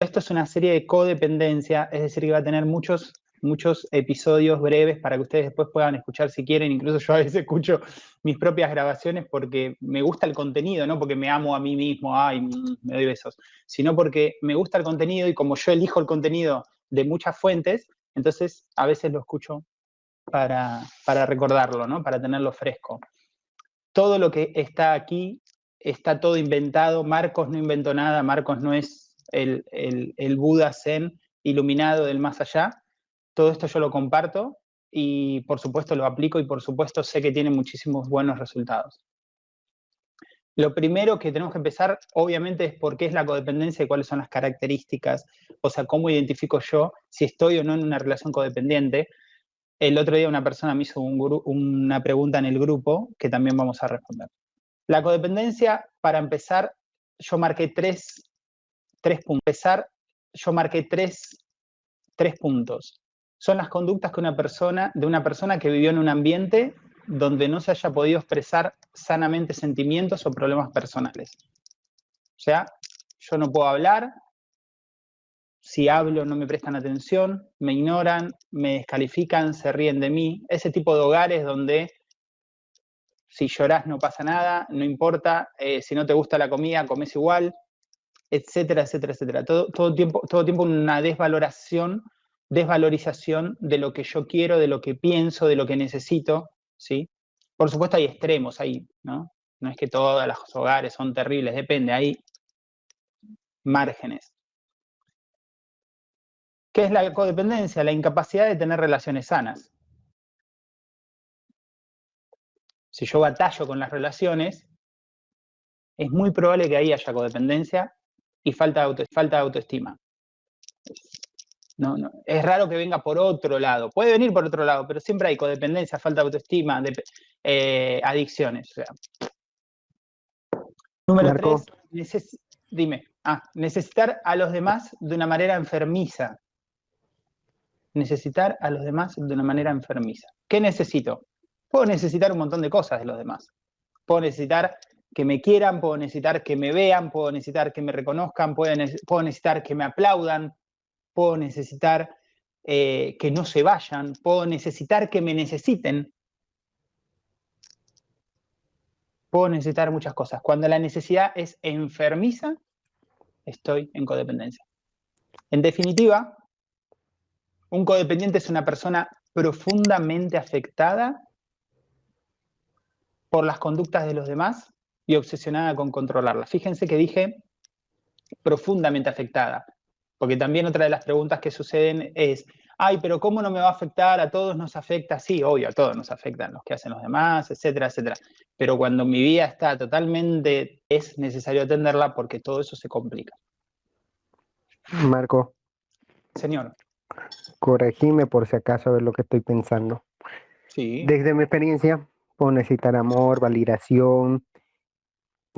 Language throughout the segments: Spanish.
esto es una serie de codependencia, es decir, que va a tener muchos, muchos episodios breves para que ustedes después puedan escuchar si quieren. Incluso yo a veces escucho mis propias grabaciones porque me gusta el contenido, no porque me amo a mí mismo, ay, me doy besos, sino porque me gusta el contenido y como yo elijo el contenido de muchas fuentes, entonces a veces lo escucho para, para recordarlo, ¿no? Para tenerlo fresco. Todo lo que está aquí está todo inventado, Marcos no inventó nada, Marcos no es el, Buda Zen iluminado del más allá. Todo esto yo lo comparto y por supuesto lo aplico y por supuesto sé que tiene muchísimos buenos resultados. Lo primero que tenemos que empezar, obviamente, es por qué es la codependencia y cuáles son las características, o sea, cómo identifico yo si estoy o no en una relación codependiente. El otro día una persona me hizo una pregunta en el grupo que también vamos a responder. La codependencia, para empezar, yo marqué tres tres puntos. Yo marqué tres, tres puntos. Son las conductas que una persona, de una persona que vivió en un ambiente donde no se haya podido expresar sanamente sentimientos o problemas personales. O sea, yo no puedo hablar, si hablo no me prestan atención, me ignoran, me descalifican, se ríen de mí. Ese tipo de hogares donde si llorás no pasa nada, no importa, eh, si no te gusta la comida, comes igual, etcétera, etcétera, etcétera. Todo, todo, tiempo, todo tiempo una desvaloración, desvalorización de lo que yo quiero, de lo que pienso, de lo que necesito, ¿sí? Por supuesto hay extremos ahí, ¿no? No es que todos los hogares son terribles, depende, hay márgenes. ¿Qué es la codependencia? La incapacidad de tener relaciones sanas. Si yo batallo con las relaciones, es muy probable que ahí haya codependencia y falta de, auto, falta de autoestima. No, no, es raro que venga por otro lado. Puede venir por otro lado, pero siempre hay codependencia, falta de autoestima, de, eh, adicciones. Número tres, dime. Ah, necesitar a los demás de una manera enfermiza. Necesitar a los demás de una manera enfermiza. ¿Qué necesito? Puedo necesitar un montón de cosas de los demás. Puedo necesitar que me quieran, puedo necesitar que me vean, puedo necesitar que me reconozcan, puedo, necesitar que me aplaudan, puedo necesitar eh, que no se vayan, puedo necesitar que me necesiten. Puedo necesitar muchas cosas. Cuando la necesidad es enfermiza, estoy en codependencia. En definitiva, un codependiente es una persona profundamente afectada por las conductas de los demás y obsesionada con controlarla. Fíjense que dije profundamente afectada, porque también otra de las preguntas que suceden es, ay, pero ¿cómo no me va a afectar? A todos nos afecta, sí, obvio, a todos nos afectan los que hacen los demás, etcétera, etcétera. Pero cuando mi vida está totalmente, es necesario atenderla porque todo eso se complica. Marco. Señor. Corregime por si acaso a ver lo que estoy pensando. Sí. Desde mi experiencia, puedo necesitar amor, validación,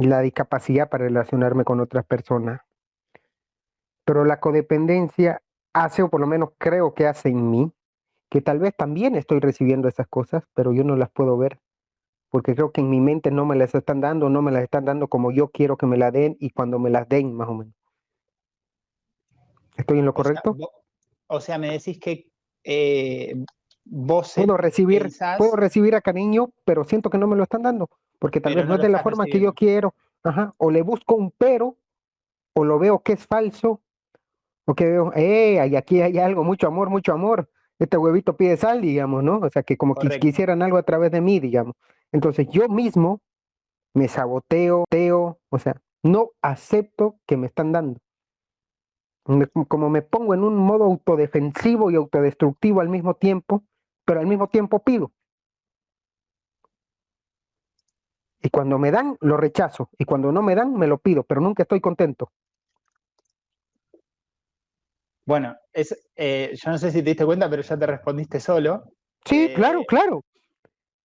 la discapacidad para relacionarme con otras personas. Pero la codependencia hace, o por lo menos creo que hace en mí, que tal vez también estoy recibiendo esas cosas, pero yo no las puedo ver, porque creo que en mi mente no me las están dando, no me las están dando como yo quiero que me la den y cuando me las den, más o menos. ¿Estoy en lo correcto? o sea, me decís que eh, vos puedo recibir, puedo recibir a cariño, pero siento que no me lo están dando porque tal vez no, es de la forma que yo quiero, ajá, o le busco un pero, o lo veo que es falso, o que veo, eh, aquí hay algo, mucho amor, mucho amor, este huevito pide sal, digamos, ¿no? O sea, que como que quisieran algo a través de mí, digamos. Entonces yo mismo me saboteo, teo, o sea, no acepto que me están dando. como me pongo en un modo autodefensivo y autodestructivo al mismo tiempo, pero al mismo tiempo pido. Y cuando me dan, lo rechazo. Y cuando no me dan, me lo pido, pero nunca estoy contento. Bueno, es, eh, yo no sé si te diste cuenta, pero ya te respondiste solo. Sí, eh, claro, claro.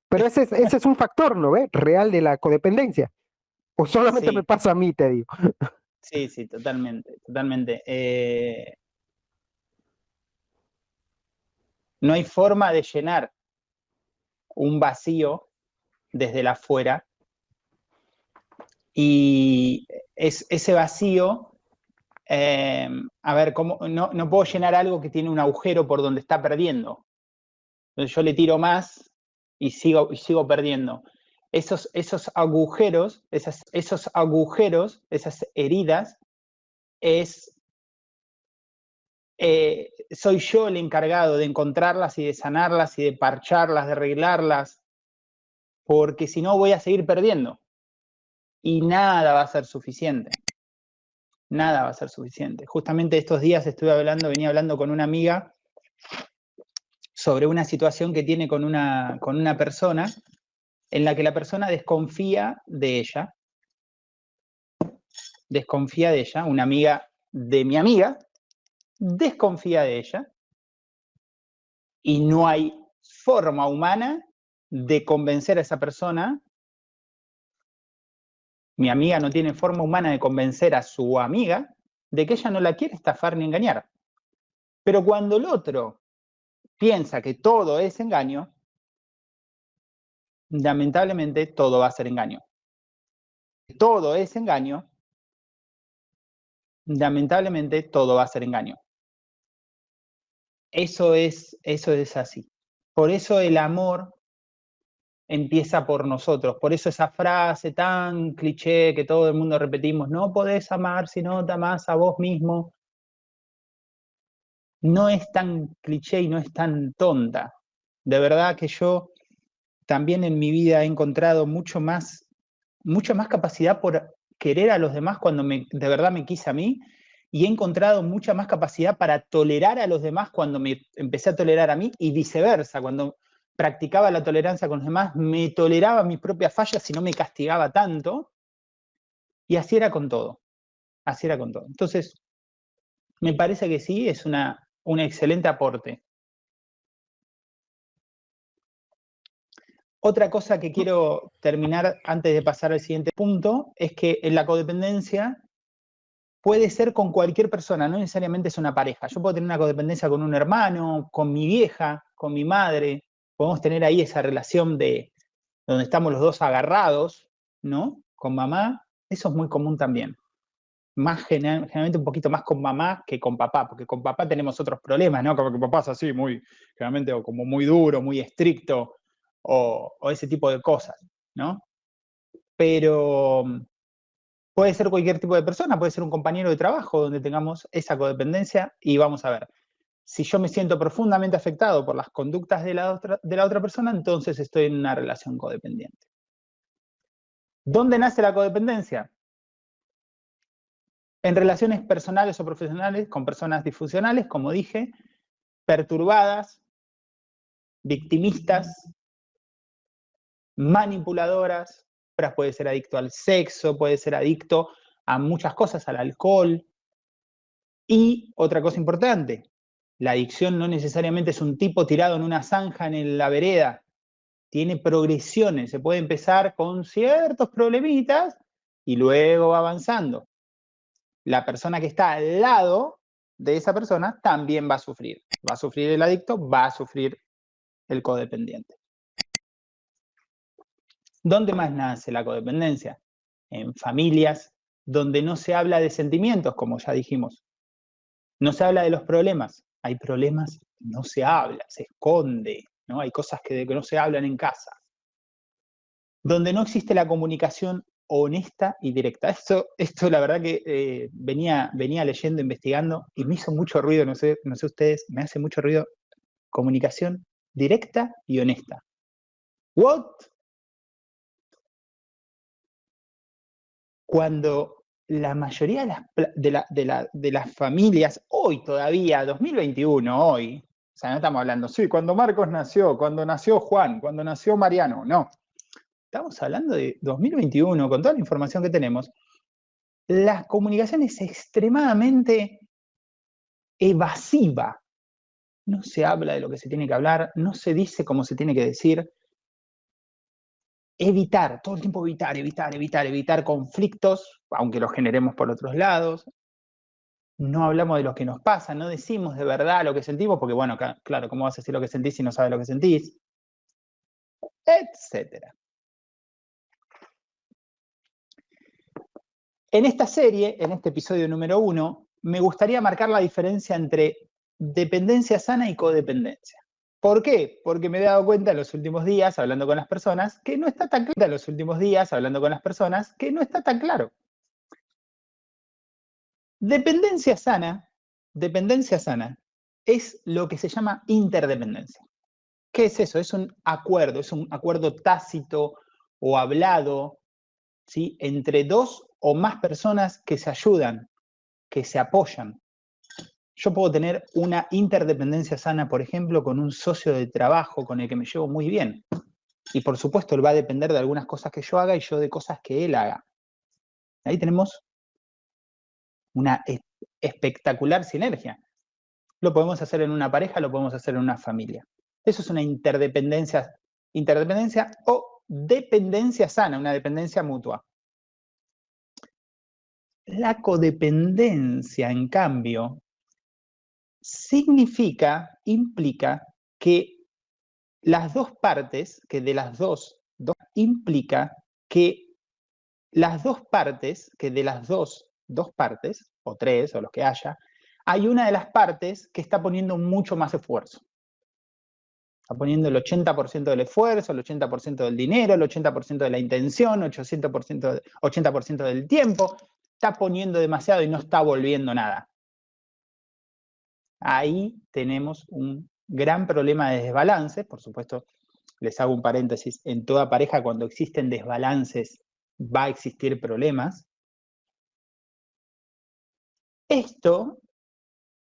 Pero ese es, ese es un factor, ¿no ves? Real de la codependencia. O solamente me pasa a mí, te digo. Sí, sí, totalmente, totalmente. Eh, no hay forma de llenar un vacío desde la afuera y es, ese vacío eh, a ver, ¿cómo, no, no puedo llenar algo que tiene un agujero por donde está perdiendo. Entonces yo le tiro más y sigo, y sigo perdiendo. Esos, esos agujeros, esos agujeros, esas heridas, es, eh, soy yo el encargado de encontrarlas y de sanarlas y de parcharlas, de arreglarlas, porque si no voy a seguir perdiendo. Y nada va a ser suficiente. Nada va a ser suficiente. Justamente estos días estuve hablando, venía hablando con una amiga sobre una situación que tiene con una, con una persona en la que la persona desconfía de ella. Desconfía de ella, una amiga de mi amiga, desconfía de ella. Y no hay forma humana de convencer a esa persona. Mi amiga no tiene forma humana de convencer a su amiga de que ella no la quiere estafar ni engañar. Pero cuando el otro piensa que todo es engaño, lamentablemente todo va a ser engaño. Todo es engaño, lamentablemente todo va a ser engaño. Eso es, eso es así. Por eso el amor empieza por nosotros. Por eso esa frase tan cliché que todo el mundo repetimos, no podés amar si no te amás a vos mismo, no es tan cliché y no es tan tonta. De verdad que yo también en mi vida he encontrado mucho más, mucha más capacidad por querer a los demás cuando de verdad me quise a mí y he encontrado mucha más capacidad para tolerar a los demás cuando me empecé a tolerar a mí y viceversa, cuando practicaba la tolerancia con los demás, me toleraba mis propias fallas y no me castigaba tanto. Y así era con todo. Así era con todo. Entonces, me parece que sí, es una, un excelente aporte. Otra cosa que quiero terminar antes de pasar al siguiente punto es que en la codependencia puede ser con cualquier persona, no necesariamente es una pareja. Yo puedo tener una codependencia con un hermano, con mi vieja, con mi madre, podemos tener ahí esa relación de donde estamos los dos agarrados, ¿no? Con mamá, eso es muy común también. Más generalmente un poquito más con mamá que con papá, porque con papá tenemos otros problemas, ¿no? Como papá es así, muy, generalmente como muy duro, muy estricto, o, o ese tipo de cosas, ¿no? Pero puede ser cualquier tipo de persona, puede ser un compañero de trabajo donde tengamos esa codependencia y vamos a ver, si yo me siento profundamente afectado por las conductas de la otra, de la otra persona, entonces estoy en una relación codependiente. ¿Dónde nace la codependencia? En relaciones personales o profesionales con personas disfuncionales, como dije, perturbadas, victimistas, manipuladoras, puede ser adicto al sexo, puede ser adicto a muchas cosas, al alcohol. Y otra cosa importante, la adicción no necesariamente es un tipo tirado en una zanja en la vereda. Tiene progresiones. Se puede empezar con ciertos problemitas y luego va avanzando. La persona que está al lado de esa persona también va a sufrir. Va a sufrir el adicto, va a sufrir el codependiente. ¿Dónde más nace la codependencia? En familias donde no se habla de sentimientos, como ya dijimos. No se habla de los problemas, hay problemas, no se habla, se esconde, ¿no? Hay cosas que, no se hablan en casa. Donde no existe la comunicación honesta y directa. Esto, esto la verdad que eh, venía, venía leyendo, investigando y me hizo mucho ruido, no sé, no sé ustedes, me hace mucho ruido comunicación directa y honesta. ¿What? Cuando la mayoría de las, familias, hoy todavía, 2021, hoy, o sea, no estamos hablando, sí, cuando Marcos nació, cuando nació Juan, cuando nació Mariano, no. Estamos hablando de 2021, con toda la información que tenemos. La comunicación es extremadamente evasiva. No se habla de lo que se tiene que hablar, no se dice cómo se tiene que decir, evitar, todo el tiempo evitar, evitar, evitar, evitar conflictos, aunque los generemos por otros lados. No hablamos de lo que nos pasa, no decimos de verdad lo que sentimos, porque bueno, claro, ¿cómo vas a decir lo que sentís si no sabes lo que sentís? Etcétera. En esta serie, en este episodio número uno, me gustaría marcar la diferencia entre dependencia sana y codependencia. ¿Por qué? Porque me he dado cuenta en los últimos días, hablando con las personas, que no está tan claro en los últimos días, hablando con las personas, que no está tan claro. Dependencia sana, dependencia sana, es lo que se llama interdependencia. ¿Qué es eso? Es un acuerdo, es un acuerdo tácito o hablado ¿sí? entre dos o más personas que se ayudan, que se apoyan. Yo puedo tener una interdependencia sana, por ejemplo, con un socio de trabajo con el que me llevo muy bien. Y por supuesto, él va a depender de algunas cosas que yo haga y yo de cosas que él haga. Ahí tenemos una espectacular sinergia. Lo podemos hacer en una pareja, lo podemos hacer en una familia. Eso es una interdependencia, interdependencia o dependencia sana, una dependencia mutua. La codependencia, en cambio, significa, implica que las dos partes, que de las dos, dos implica que las dos partes, que de las dos, dos partes, o tres, o los que haya, hay una de las partes que está poniendo mucho más esfuerzo. Está poniendo el 80% del esfuerzo, el 80% del dinero, el 80% de la intención, el 80%, 80 del tiempo. Está poniendo demasiado y no está volviendo nada. Ahí tenemos un gran problema de desbalance. Por supuesto, les hago un paréntesis. En toda pareja, cuando existen desbalances, va a existir problemas. Esto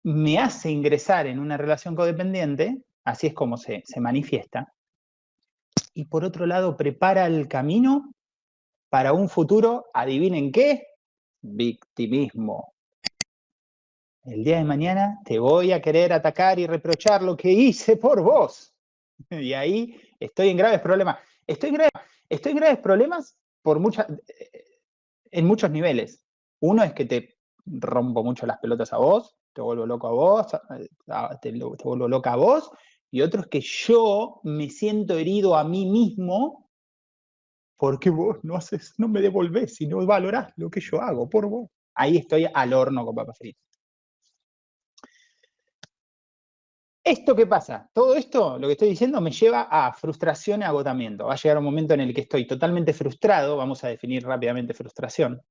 me hace ingresar en una relación codependiente, así es como se, se manifiesta, y por otro lado prepara el camino para un futuro, adivinen qué, victimismo. El día de mañana te voy a querer atacar y reprochar lo que hice por vos. Y ahí estoy en graves problemas. Estoy en graves, problemas por muchas, en muchos niveles. Uno es que te rompo mucho las pelotas a vos, te vuelvo loco a vos, te, vuelvo loca a vos, y otro es que yo me siento herido a mí mismo porque vos no no me devolvés y no valorás lo que yo hago por vos. Ahí estoy al horno con papas fritas. ¿Esto qué pasa? Todo esto, lo que estoy diciendo, me lleva a frustración y agotamiento. Va a llegar un momento en el que estoy totalmente frustrado, vamos a definir rápidamente frustración.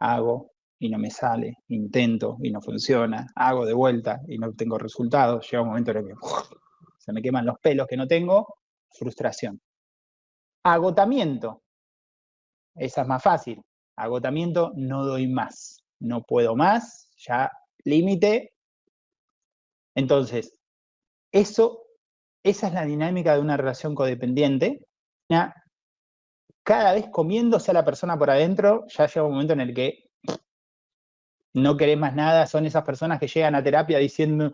Hago, y no me sale, intento y no funciona, hago de vuelta y no tengo resultados, llega un momento en el que se me queman los pelos que no tengo, frustración. Agotamiento, esa es más fácil, agotamiento, no doy más, no puedo más, ya límite. Entonces, eso, esa es la dinámica de una relación codependiente. Cada vez comiéndose a la persona por adentro, ya llega un momento en el que no querés más nada, son esas personas que llegan a terapia diciendo,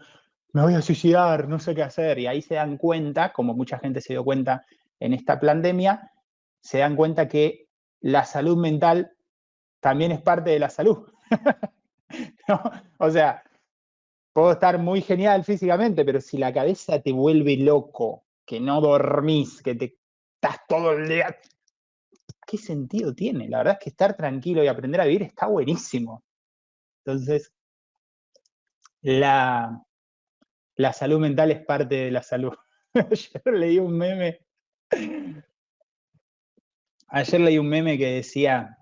me voy a suicidar, no sé qué hacer, y ahí se dan cuenta, como mucha gente se dio cuenta en esta pandemia, se dan cuenta que la salud mental también es parte de la salud. O sea, puedo estar muy genial físicamente, pero si la cabeza te vuelve loco, que no dormís, que te estás todo el día, ¿qué sentido tiene? La verdad es que estar tranquilo y aprender a vivir está buenísimo. Entonces, la, la salud mental es parte de la salud. Ayer leí un meme. Ayer leí un meme que decía,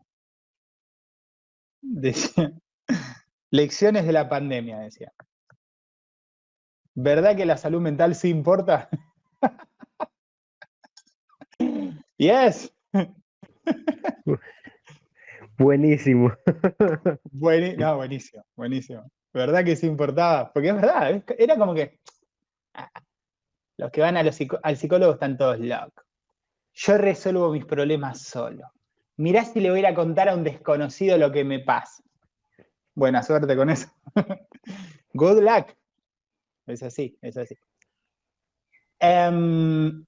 decía, lecciones de la pandemia, decía. ¿Verdad que la salud mental sí importa? yes. Buenísimo. no, buenísimo, buenísimo. ¿Verdad que sí importaba? Porque es verdad, era como que ah, los que van al psicólogo están todos locos. Yo resuelvo mis problemas solo. Mirá si le voy a contar a un desconocido lo que me pasa. Buena suerte con eso. Good luck. Es así, es así. Em,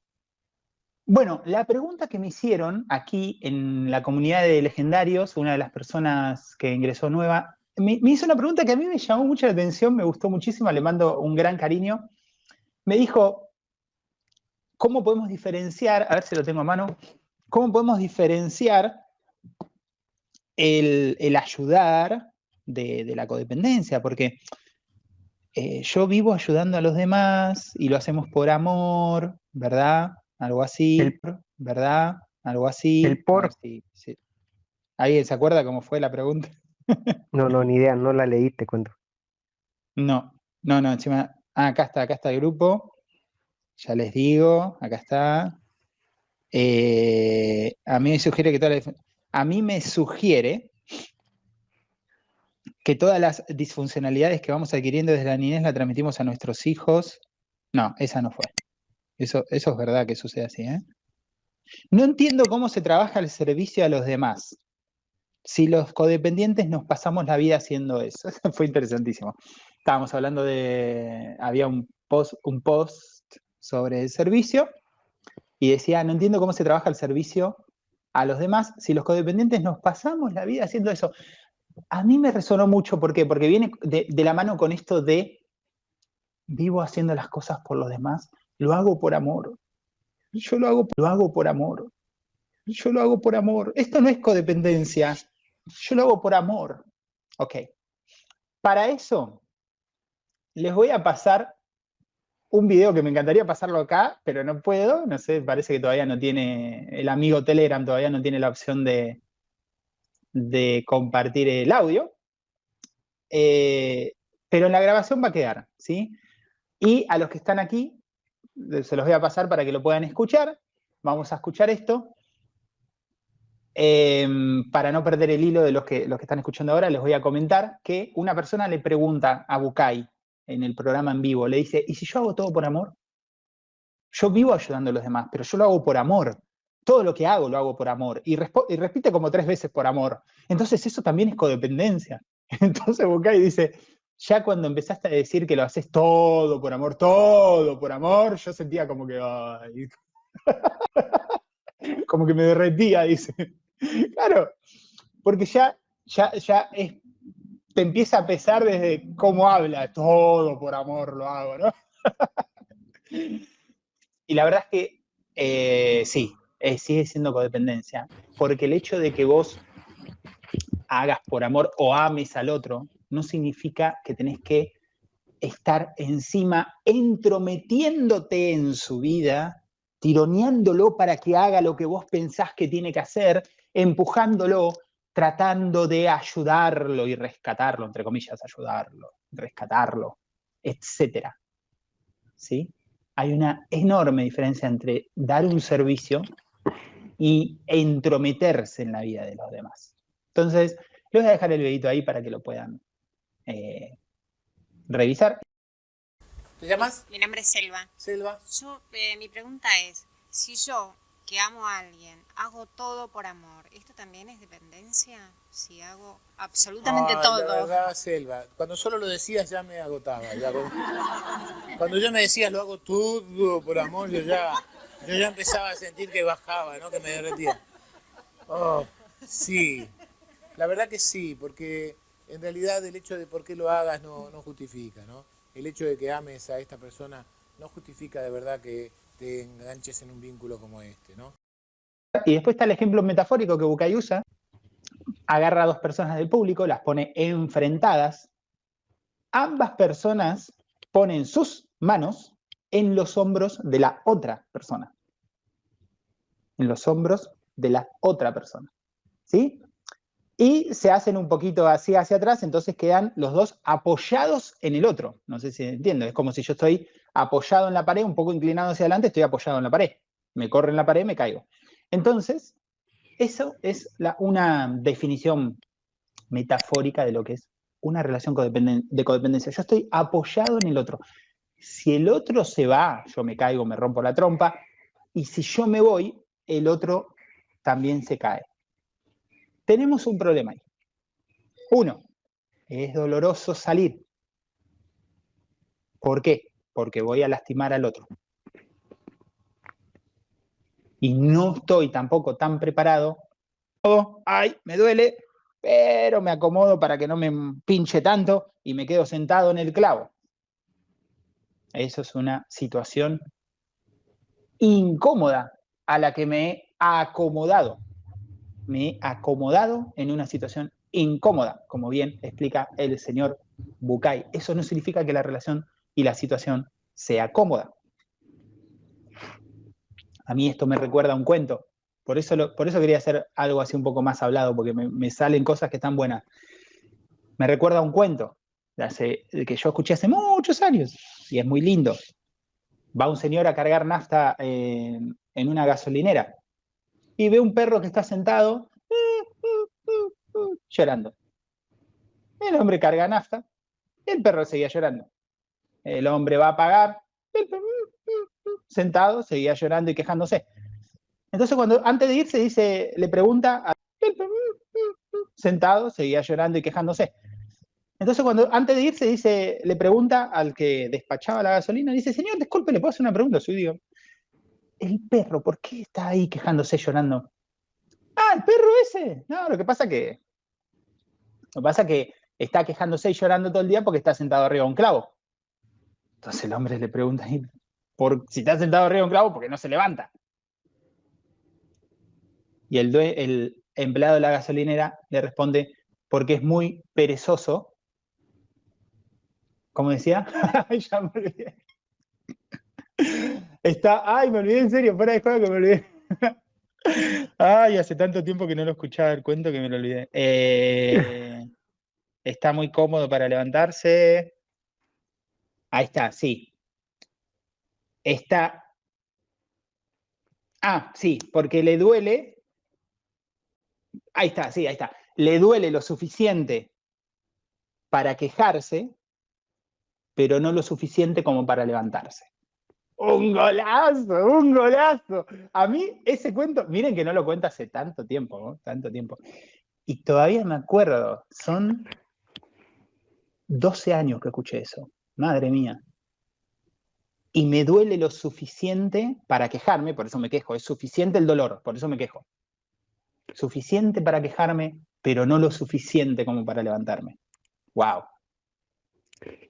bueno, la pregunta que me hicieron aquí en la comunidad de legendarios, una de las personas que ingresó nueva, me, hizo una pregunta que a mí me llamó mucho la atención, me gustó muchísimo, le mando un gran cariño. Me dijo, ¿cómo podemos diferenciar, a ver si lo tengo a mano, cómo podemos diferenciar el, ayudar de, la codependencia, porque eh, yo vivo ayudando a los demás y lo hacemos por amor, ¿verdad? Algo así, ¿verdad? Algo así. El por. ¿Alguien se acuerda cómo fue la pregunta? no, no, ni idea, no la leí, te cuento. No, no, no, encima. Ah, acá está, acá está el grupo. Ya les digo, acá está. Eh, a mí me sugiere que toda la, a mí me sugiere que todas las disfuncionalidades que vamos adquiriendo desde la niñez la transmitimos a nuestros hijos. No, esa no fue. Eso, eso es verdad que sucede así, ¿eh? No entiendo cómo se trabaja el servicio a los demás. Si los codependientes nos pasamos la vida haciendo eso. Fue interesantísimo. Estábamos hablando de... Había un post, un post sobre el servicio y decía, no entiendo cómo se trabaja el servicio a los demás si los codependientes nos pasamos la vida haciendo eso. A mí me resonó mucho, ¿por qué? Porque viene de, la mano con esto de vivo haciendo las cosas por los demás, lo hago por amor. Yo lo hago, lo hago por amor. Yo lo hago por amor. Esto no es codependencia. Yo lo hago por amor. Ok. Para eso, les voy a pasar un video que me encantaría pasarlo acá, pero no puedo. No sé, parece que todavía no tiene, el amigo Telegram todavía no tiene la opción de, de compartir el audio. Eh, pero en la grabación va a quedar, ¿sí? Y a los que están aquí, se los voy a pasar para que lo puedan escuchar. Vamos a escuchar esto. Em, para no perder el hilo de los que, los que están escuchando ahora, les voy a comentar que una persona le pregunta a Bukai en el programa en vivo, le dice, ¿y si yo hago todo por amor? Yo vivo ayudando a los demás, pero yo lo hago por amor. Todo lo que hago lo hago por amor. Y, repite como tres veces por amor. Entonces eso también es codependencia. Entonces Bukai dice, ya cuando empezaste a decir que lo haces todo por amor, todo por amor, yo sentía como que, como que me derretía, dice. Claro, porque ya, ya, ya te empieza a pesar desde cómo habla, todo por amor lo hago, ¿no? y la verdad es que eh, sí, eh, sigue siendo codependencia, porque el hecho de que vos hagas por amor o ames al otro, no significa que tenés que estar encima, entrometiéndote en su vida, tironeándolo para que haga lo que vos pensás que tiene que hacer, empujándolo, tratando de ayudarlo y rescatarlo, entre comillas, ayudarlo, rescatarlo, etc. ¿Sí? Hay una enorme diferencia entre dar un servicio y entrometerse en la vida de los demás. Entonces, les voy a dejar el videito ahí para que lo puedan eh, revisar. ¿Te llamas? Mi nombre es Selva. Selva. Yo, eh, mi pregunta es, si yo, que amo a alguien, hago todo por amor, ¿esto también es dependencia? Si hago absolutamente todo. La verdad, Selva, cuando solo lo decías ya me agotaba. cuando yo me decías lo hago todo por amor, yo ya, yo ya empezaba a sentir que bajaba, ¿no? que me derretía. Oh, sí, la verdad que sí, porque en realidad el hecho de por qué lo hagas no, justifica, ¿no? El hecho de que ames a esta persona no justifica de verdad que te enganches en un vínculo como este, ¿no? Y después está el ejemplo metafórico que Bucay usa. Agarra a dos personas del público, las pone enfrentadas. Ambas personas ponen sus manos en los hombros de la otra persona. En los hombros de la otra persona. ¿Sí? y se hacen un poquito así hacia atrás, entonces quedan los dos apoyados en el otro. No sé si entiendo, es como si yo estoy apoyado en la pared, un poco inclinado hacia adelante, estoy apoyado en la pared. Me corre en la pared, me caigo. Entonces, eso es una definición metafórica de lo que es una relación de codependencia. Yo estoy apoyado en el otro. Si el otro se va, yo me caigo, me rompo la trompa, y si yo me voy, el otro también se cae tenemos un problema ahí. Uno, es doloroso salir. ¿Por qué? Porque voy a lastimar al otro. Y no estoy tampoco tan preparado. Oh, ay, me duele, pero me acomodo para que no me pinche tanto y me quedo sentado en el clavo. Eso es una situación incómoda a la que me he acomodado me he acomodado en una situación incómoda, como bien explica el señor Bucay. Eso no significa que la relación y la situación sea cómoda. A mí esto me recuerda a un cuento. Por eso, por eso quería hacer algo así un poco más hablado, porque me, salen cosas que están buenas. Me recuerda a un cuento que yo escuché hace muchos años y es muy lindo. Va un señor a cargar nafta eh, en una gasolinera y ve un perro que está sentado llorando. El hombre carga nafta, el perro seguía llorando. El hombre va a pagar, el sentado, seguía llorando y quejándose. Entonces, cuando antes de irse, dice, le pregunta, sentado, seguía llorando y quejándose. Entonces, cuando antes de irse, dice, le pregunta al que despachaba la gasolina, dice, señor, disculpe, ¿le puedo hacer una pregunta? Su digo, el perro, ¿por qué está ahí quejándose, llorando? Ah, el perro ese. No, lo que pasa que. Lo que pasa que está quejándose y llorando todo el día porque está sentado arriba de un clavo. Entonces el hombre le pregunta, por, si está sentado arriba de un clavo, porque no se levanta. Y el, el empleado de la gasolinera le responde, porque es muy perezoso. ¿Cómo decía? ya me olvidé. Está, ay, me olvidé en serio, fuera de juego que me olvidé. ay, hace tanto tiempo que no lo escuchaba el cuento que me lo olvidé. Eh, está muy cómodo para levantarse. Ahí está, sí. Está. Ah, sí, porque le duele. Ahí está, sí, ahí está. Le duele lo suficiente para quejarse, pero no lo suficiente como para levantarse. Un golazo, un golazo. A mí ese cuento, miren que no lo cuento hace tanto tiempo, ¿no? tanto tiempo. Y todavía me acuerdo, son 12 años que escuché eso. Madre mía y me duele lo suficiente para quejarme, por eso me quejo, es suficiente el dolor, por eso me quejo. Suficiente para quejarme, pero no lo suficiente como para levantarme. ¡Wow!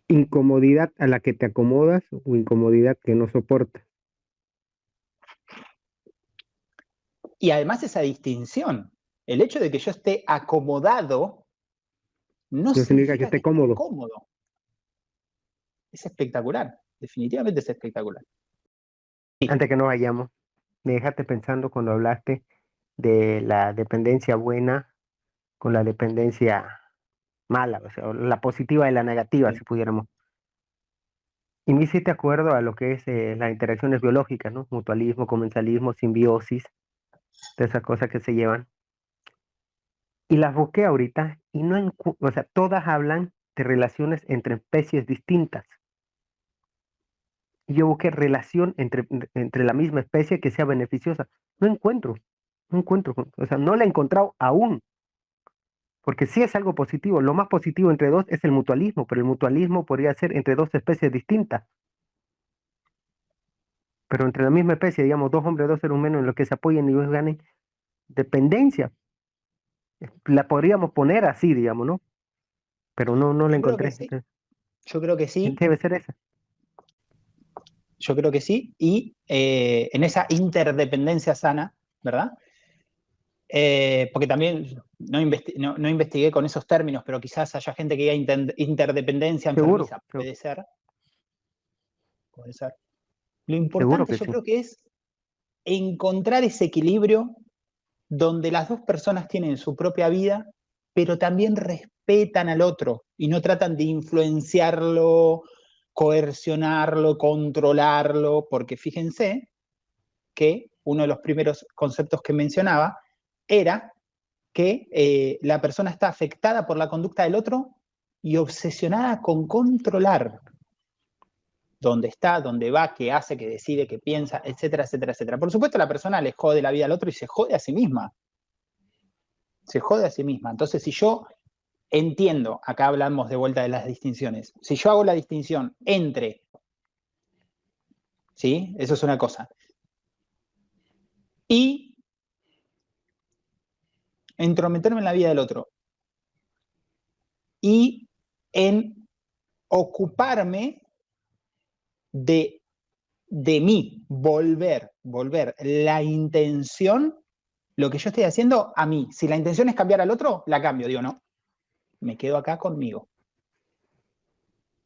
Incomodidad a la que te acomodas o incomodidad que no soportas. Y además esa distinción, el hecho de que yo esté acomodado no, significa, que esté cómodo. cómodo. Es espectacular definitivamente es espectacular. Antes que no vayamos, me dejaste pensando cuando hablaste de la dependencia buena con la dependencia mala, o sea, la positiva y la negativa, si pudiéramos. Y me hiciste acuerdo a lo que es eh, las interacciones biológicas, ¿no? Mutualismo, comensalismo, simbiosis, de esas cosas que se llevan. Y las busqué ahorita y no, o sea, todas hablan de relaciones entre especies distintas yo busqué relación entre, entre la misma especie que sea beneficiosa. No encuentro, no encuentro, o sea, no la he encontrado aún. Porque sí es algo positivo. Lo más positivo entre dos es el mutualismo, pero el mutualismo podría ser entre dos especies distintas. Pero entre la misma especie, digamos, dos hombres, dos seres humanos en lo que se apoyen y ganen dependencia. La podríamos poner así, digamos, ¿no? Pero no, no la encontré. Yo creo que sí. Debe ser esa. Yo creo que sí. Y eh, en esa interdependencia sana, ¿verdad? Eh, porque también no, investigué con esos términos, pero quizás haya gente que diga interdependencia enfermiza. Puede ser. Puede ser. Lo importante yo creo que es encontrar ese equilibrio donde las dos personas tienen su propia vida, pero también respetan al otro y no tratan de influenciarlo coercionarlo, controlarlo, porque fíjense que uno de los primeros conceptos que mencionaba era que eh, la persona está afectada por la conducta del otro y obsesionada con controlar dónde está, dónde va, qué hace, qué decide, qué piensa, etcétera, etcétera, etcétera. Por supuesto, la persona le jode la vida al otro y se jode a sí misma. Se jode a sí misma. Entonces, si yo entiendo, acá hablamos de vuelta de las distinciones, si yo hago la distinción entre, ¿sí? Eso es una cosa. Y entrometerme en la vida del otro. Y en ocuparme de, de mí, volver, volver la intención, lo que yo estoy haciendo a mí. Si la intención es cambiar al otro, la cambio, digo, no me quedo acá conmigo.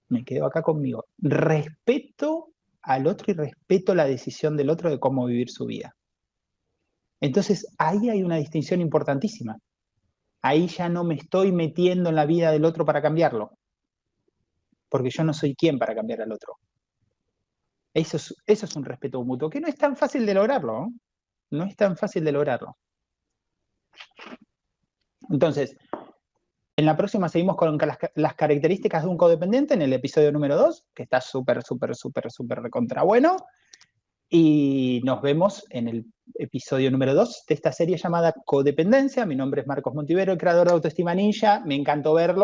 Me quedo acá conmigo. Respeto al otro y respeto la decisión del otro de cómo vivir su vida. Entonces, ahí hay una distinción importantísima. Ahí ya no me estoy metiendo en la vida del otro para cambiarlo, porque yo no soy quien para cambiar al otro. Eso es, eso es un respeto mutuo, que no es tan fácil de lograrlo. No es tan fácil de lograrlo. Entonces, en la próxima seguimos con las, características de un codependiente en el episodio número 2, que está súper, súper, súper, súper recontra bueno. Y nos vemos en el episodio número 2 de esta serie llamada Codependencia. Mi nombre es Marcos Montivero, el creador de Autoestima Ninja. Me encantó verlo.